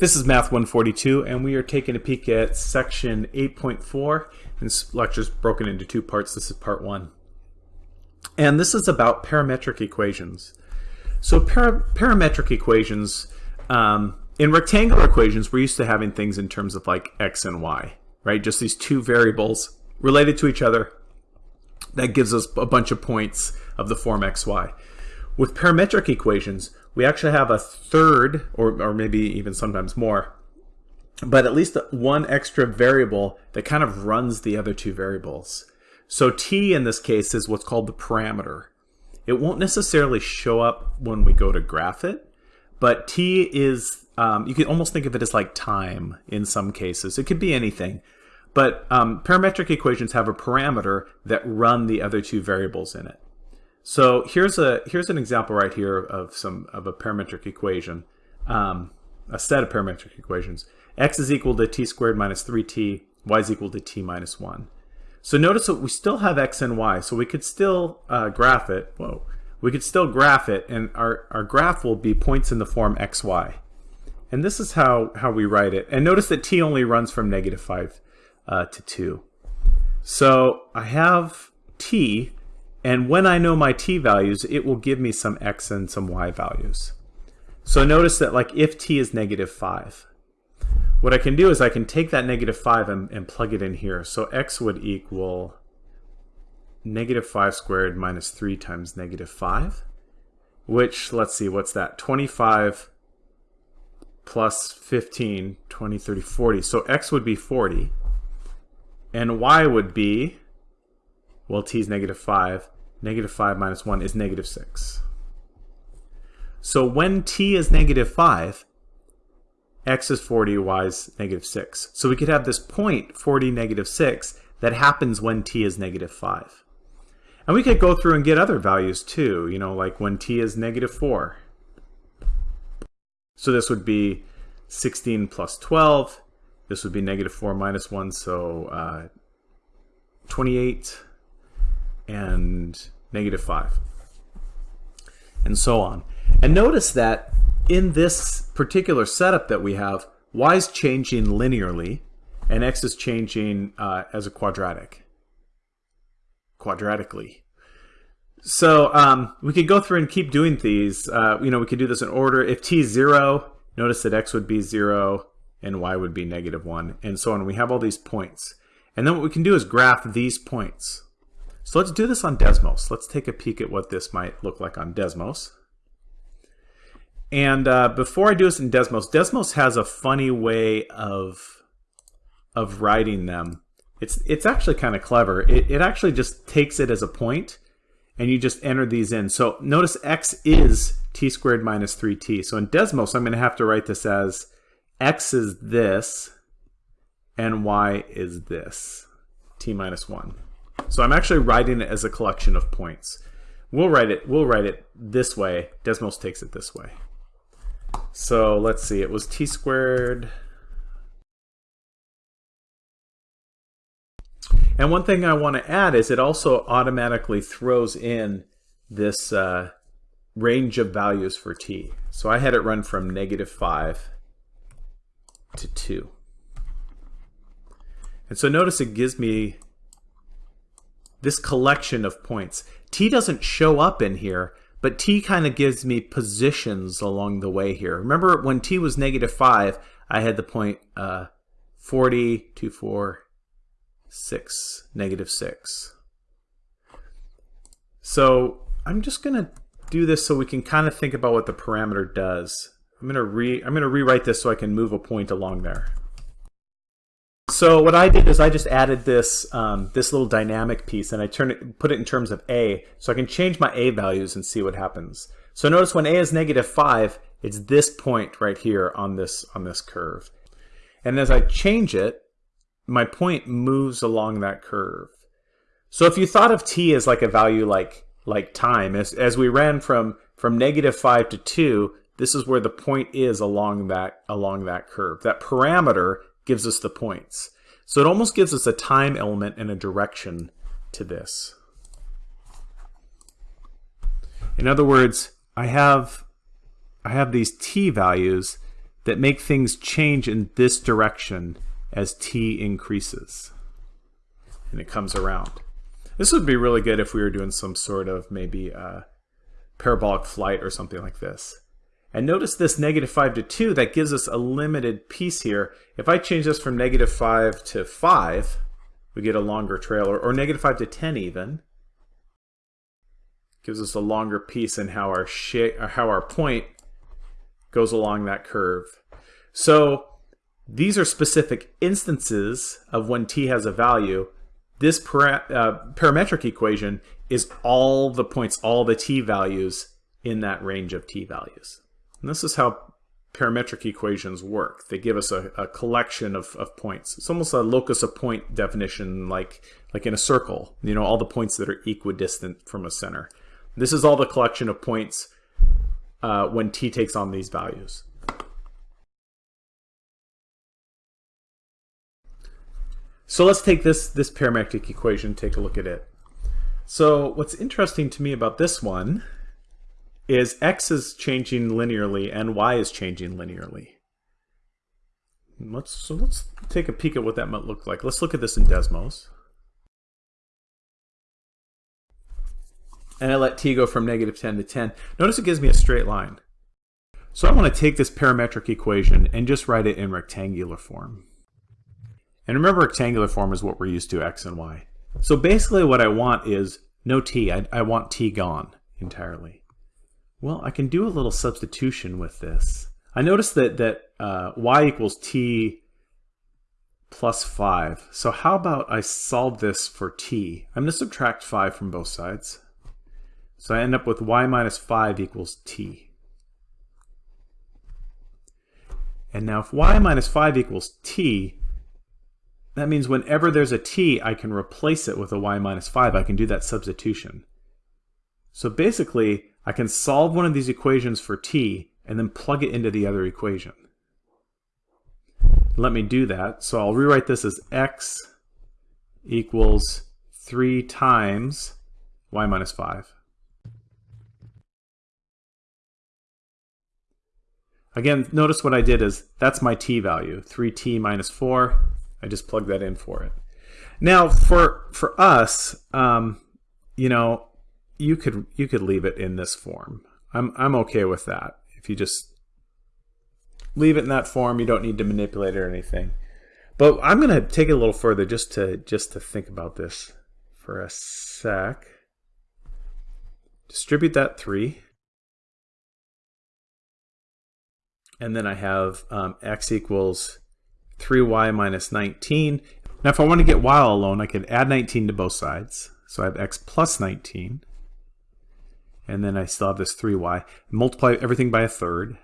This is Math 142, and we are taking a peek at section 8.4. This lecture is broken into two parts. This is part one. And this is about parametric equations. So para parametric equations, um, in rectangular equations, we're used to having things in terms of like x and y, right? Just these two variables related to each other. That gives us a bunch of points of the form xy. With parametric equations, we actually have a third, or, or maybe even sometimes more, but at least one extra variable that kind of runs the other two variables. So t in this case is what's called the parameter. It won't necessarily show up when we go to graph it, but t is, um, you can almost think of it as like time in some cases. It could be anything. But um, parametric equations have a parameter that run the other two variables in it. So here's a here's an example right here of some of a parametric equation, um, a set of parametric equations. x is equal to t squared minus 3t, y is equal to t minus 1. So notice that we still have x and y, so we could still uh, graph it. Whoa, we could still graph it, and our our graph will be points in the form x y. And this is how how we write it. And notice that t only runs from negative 5 uh, to 2. So I have t and when I know my t values, it will give me some x and some y values. So notice that like if t is negative 5, what I can do is I can take that negative 5 and, and plug it in here. So x would equal negative 5 squared minus 3 times negative 5, which, let's see, what's that? 25 plus 15, 20, 30, 40. So x would be 40, and y would be well, t is negative 5. Negative 5 minus 1 is negative 6. So when t is negative 5, x is 40, y is negative 6. So we could have this point, 40, negative 6, that happens when t is negative 5. And we could go through and get other values too, you know, like when t is negative 4. So this would be 16 plus 12. This would be negative 4 minus 1, so uh, 28 and negative 5, and so on. And notice that in this particular setup that we have, y is changing linearly, and x is changing uh, as a quadratic, quadratically. So um, we could go through and keep doing these. Uh, you know, we could do this in order. If t is 0, notice that x would be 0 and y would be negative 1, and so on. We have all these points. And then what we can do is graph these points. So let's do this on Desmos. Let's take a peek at what this might look like on Desmos. And uh, before I do this in Desmos, Desmos has a funny way of, of writing them. It's, it's actually kind of clever. It, it actually just takes it as a point, and you just enter these in. So notice x is t squared minus 3t. So in Desmos, I'm going to have to write this as x is this, and y is this, t minus 1. So I'm actually writing it as a collection of points. We'll write it, we'll write it this way. Desmos takes it this way. So let's see, it was t squared. And one thing I want to add is it also automatically throws in this uh, range of values for t. So I had it run from negative 5 to 2. And so notice it gives me this collection of points. T doesn't show up in here, but T kind of gives me positions along the way here. Remember when T was negative 5, I had the point uh, 40, 2, 4, 6, negative 6. So I'm just going to do this so we can kind of think about what the parameter does. I'm going to re I'm going to rewrite this so I can move a point along there. So what I did is I just added this um, this little dynamic piece and I turn it, put it in terms of a, so I can change my a values and see what happens. So notice when a is negative 5, it's this point right here on this on this curve. And as I change it, my point moves along that curve. So if you thought of t as like a value like like time, as, as we ran from, from negative 5 to 2, this is where the point is along that along that curve. That parameter gives us the points. So it almost gives us a time element and a direction to this. In other words, I have I have these t values that make things change in this direction as t increases. And it comes around. This would be really good if we were doing some sort of maybe uh, parabolic flight or something like this. And notice this negative 5 to 2, that gives us a limited piece here. If I change this from negative 5 to 5, we get a longer trail, or, negative 5 to 10 even. Gives us a longer piece in how our, shape, how our point goes along that curve. So these are specific instances of when t has a value. This para uh, parametric equation is all the points, all the t values in that range of t values. And this is how parametric equations work. They give us a, a collection of, of points. It's almost a locus of point definition like, like in a circle, you know, all the points that are equidistant from a center. This is all the collection of points uh, when t takes on these values. So let's take this, this parametric equation, take a look at it. So what's interesting to me about this one is x is changing linearly and y is changing linearly. Let's, so let's take a peek at what that might look like. Let's look at this in Desmos. And I let t go from negative 10 to 10. Notice it gives me a straight line. So I want to take this parametric equation and just write it in rectangular form. And remember rectangular form is what we're used to, x and y. So basically what I want is no t. I, I want t gone entirely. Well, I can do a little substitution with this. I notice that, that uh, y equals t plus 5. So how about I solve this for t? I'm going to subtract 5 from both sides. So I end up with y minus 5 equals t. And now if y minus 5 equals t, that means whenever there's a t, I can replace it with a y minus 5. I can do that substitution. So basically, I can solve one of these equations for t and then plug it into the other equation. Let me do that. So I'll rewrite this as x equals 3 times y minus 5. Again, notice what I did is that's my t value, 3t minus 4. I just plug that in for it. Now, for for us, um, you know, you could you could leave it in this form. I'm I'm okay with that. If you just leave it in that form, you don't need to manipulate it or anything. But I'm to take it a little further just to just to think about this for a sec. Distribute that 3. And then I have um, x equals 3y minus 19. Now if I want to get y alone, I could add 19 to both sides. So I have x plus 19. And then I still have this 3y. Multiply everything by a third.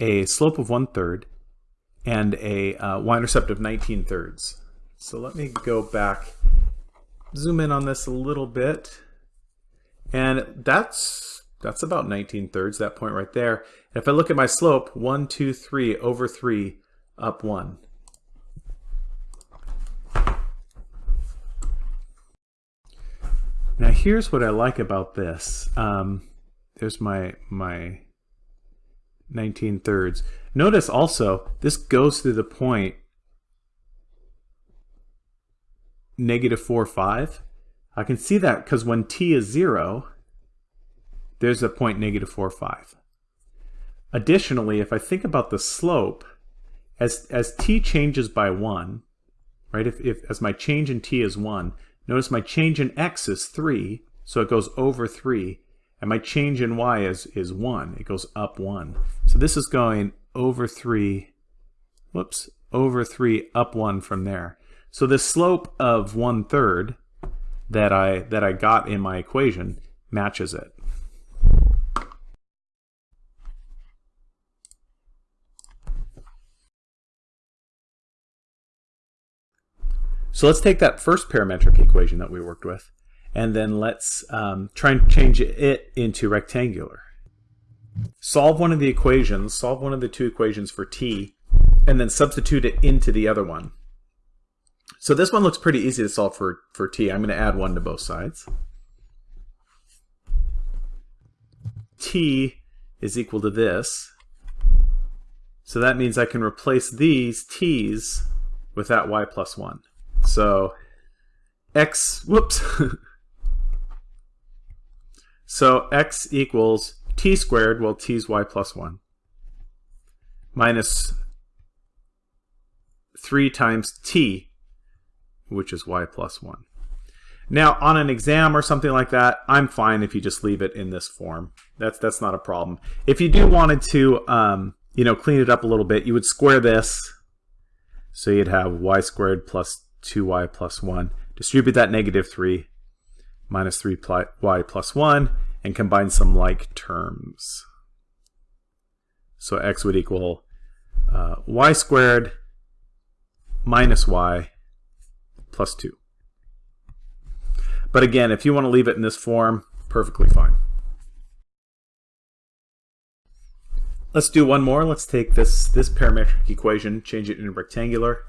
A slope of one third. And a uh, y-intercept of 19 thirds. So let me go back, zoom in on this a little bit. And that's that's about 19 thirds, that point right there. And if I look at my slope, 1, 2, 3 over 3 up 1. Now here's what I like about this. Um, there's my, my 19 thirds. Notice also, this goes through the point negative 4, 5. I can see that because when t is 0, there's a point negative 4, 5. Additionally, if I think about the slope, as, as t changes by 1, right, if, if as my change in t is 1, notice my change in x is 3, so it goes over 3, and my change in y is, is 1. It goes up 1. So this is going over 3, whoops, over 3, up 1 from there. So the slope of 1 third that I, that I got in my equation matches it. So let's take that first parametric equation that we worked with, and then let's um, try and change it into rectangular. Solve one of the equations, solve one of the two equations for t, and then substitute it into the other one. So this one looks pretty easy to solve for, for t. I'm going to add 1 to both sides. t is equal to this. So that means I can replace these t's with that y plus 1. So x, whoops. so x equals t squared, well t is y plus 1, minus 3 times t, which is y plus 1. Now, on an exam or something like that, I'm fine if you just leave it in this form. That's that's not a problem. If you do wanted to, um, you know, clean it up a little bit, you would square this. So you'd have y squared plus 2y plus 1. Distribute that negative 3 minus 3y plus 1 and combine some like terms. So x would equal uh, y squared minus y plus 2. But again, if you want to leave it in this form, perfectly fine. Let's do one more. Let's take this, this parametric equation, change it into rectangular.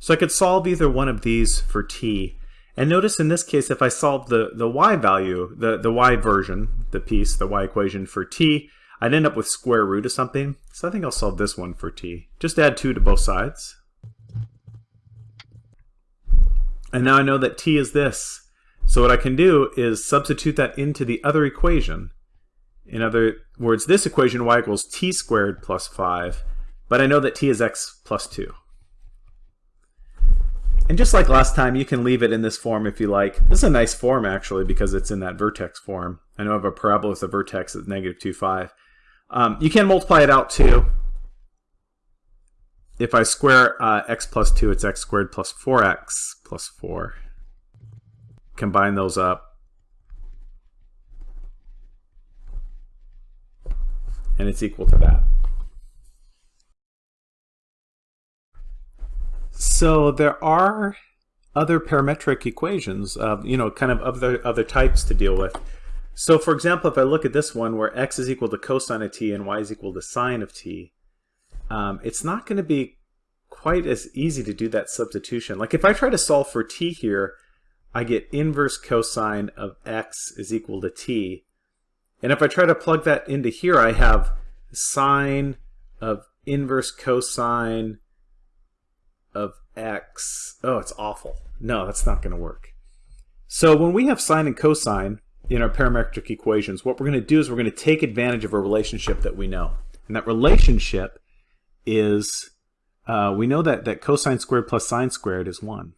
So I could solve either one of these for t. And notice in this case, if I solve the, the y value, the, the y version, the piece, the y equation for t, I'd end up with square root of something. So I think I'll solve this one for t. Just add 2 to both sides. And now I know that t is this. So what I can do is substitute that into the other equation. In other words, this equation y equals t squared plus 5, but I know that t is x plus 2. And just like last time, you can leave it in this form if you like. This is a nice form, actually, because it's in that vertex form. I know I have a parabola with a vertex at negative 2, 5. Um, you can multiply it out, too. If I square uh, x plus 2, it's x squared plus 4x plus 4 combine those up. And it's equal to that. So there are other parametric equations, you know, kind of other, other types to deal with. So for example, if I look at this one where x is equal to cosine of t and y is equal to sine of t, um, it's not going to be quite as easy to do that substitution. Like if I try to solve for t here, I get inverse cosine of x is equal to t. And if I try to plug that into here, I have sine of inverse cosine of x. Oh, it's awful. No, that's not going to work. So when we have sine and cosine in our parametric equations, what we're going to do is we're going to take advantage of a relationship that we know. And that relationship is, uh, we know that, that cosine squared plus sine squared is 1.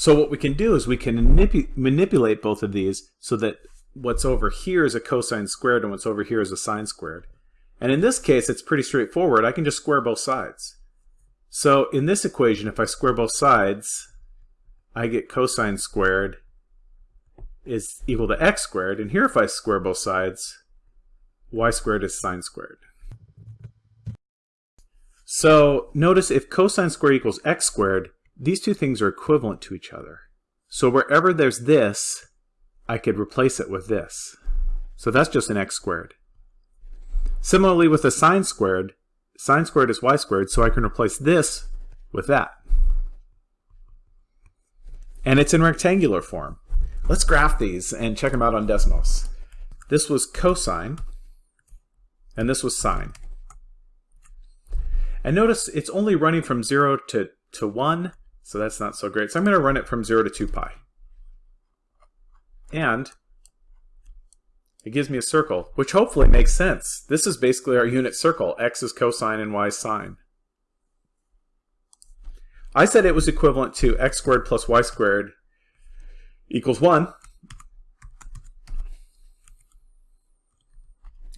So what we can do is we can manip manipulate both of these so that what's over here is a cosine squared and what's over here is a sine squared. And in this case, it's pretty straightforward. I can just square both sides. So in this equation, if I square both sides, I get cosine squared is equal to x squared. And here, if I square both sides, y squared is sine squared. So notice if cosine squared equals x squared, these two things are equivalent to each other. So wherever there's this, I could replace it with this. So that's just an x squared. Similarly with the sine squared, sine squared is y squared, so I can replace this with that. And it's in rectangular form. Let's graph these and check them out on Desmos. This was cosine, and this was sine. And notice it's only running from 0 to, to 1, so that's not so great. So I'm going to run it from 0 to 2 pi. And it gives me a circle, which hopefully makes sense. This is basically our unit circle. X is cosine and Y is sine. I said it was equivalent to x squared plus y squared equals 1.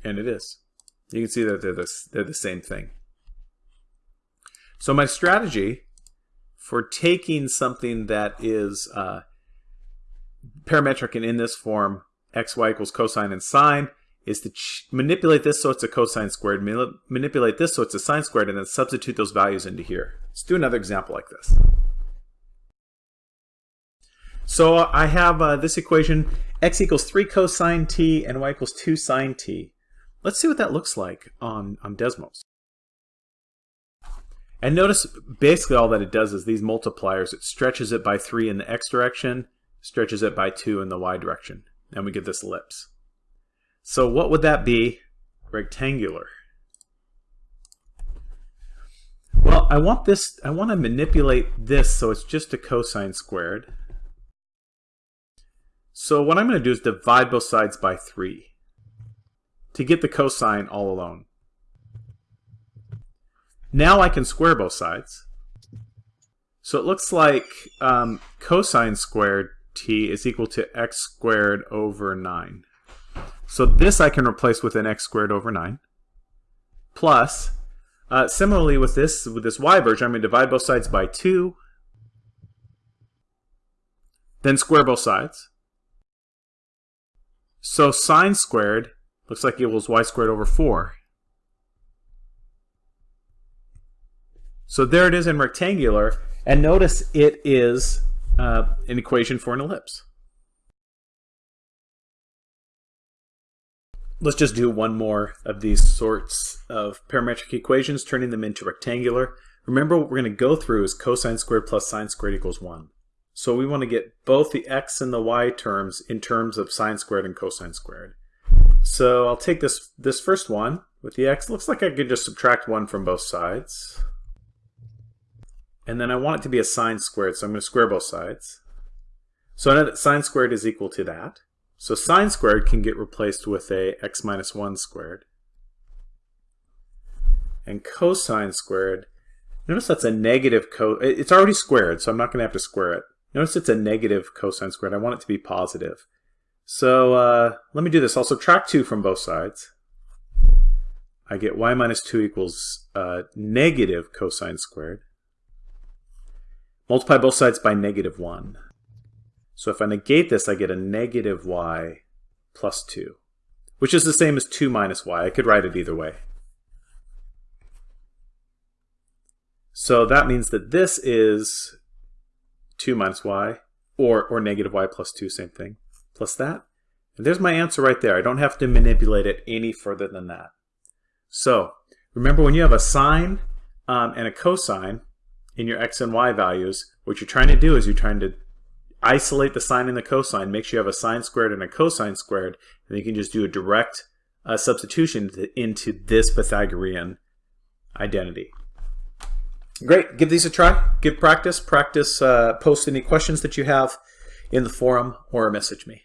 And it is. You can see that they're the, they're the same thing. So my strategy for taking something that is uh, parametric and in this form, x, y equals cosine and sine, is to manipulate this so it's a cosine squared, manipulate this so it's a sine squared, and then substitute those values into here. Let's do another example like this. So uh, I have uh, this equation, x equals 3 cosine t and y equals 2 sine t. Let's see what that looks like on, on Desmos. And notice basically all that it does is these multipliers, it stretches it by 3 in the x direction, stretches it by 2 in the y direction, and we get this ellipse. So what would that be rectangular. Well, I want this, I want to manipulate this so it's just a cosine squared. So what I'm going to do is divide both sides by 3 to get the cosine all alone. Now I can square both sides. So it looks like um, cosine squared t is equal to x squared over 9. So this I can replace with an x squared over 9. Plus, uh, similarly with this, with this y version, I'm going to divide both sides by 2. Then square both sides. So sine squared looks like it equals y squared over 4. So there it is in rectangular. And notice it is uh, an equation for an ellipse. Let's just do one more of these sorts of parametric equations, turning them into rectangular. Remember what we're going to go through is cosine squared plus sine squared equals 1. So we want to get both the x and the y terms in terms of sine squared and cosine squared. So I'll take this, this first one with the x. Looks like I could just subtract 1 from both sides. And then I want it to be a sine squared, so I'm going to square both sides. So I know that sine squared is equal to that. So sine squared can get replaced with a x minus 1 squared. And cosine squared, notice that's a negative co, it's already squared, so I'm not going to have to square it. Notice it's a negative cosine squared. I want it to be positive. So uh, let me do this. I'll subtract 2 from both sides. I get y minus 2 equals uh, negative cosine squared. Multiply both sides by negative 1. So if I negate this, I get a negative y plus 2, which is the same as 2 minus y. I could write it either way. So that means that this is 2 minus y, or, or negative y plus 2, same thing, plus that. And there's my answer right there. I don't have to manipulate it any further than that. So remember when you have a sine um, and a cosine, in your x and y values, what you're trying to do is you're trying to isolate the sine and the cosine, make sure you have a sine squared and a cosine squared, and you can just do a direct uh, substitution into this Pythagorean identity. Great, give these a try, give practice, practice, uh, post any questions that you have in the forum or message me.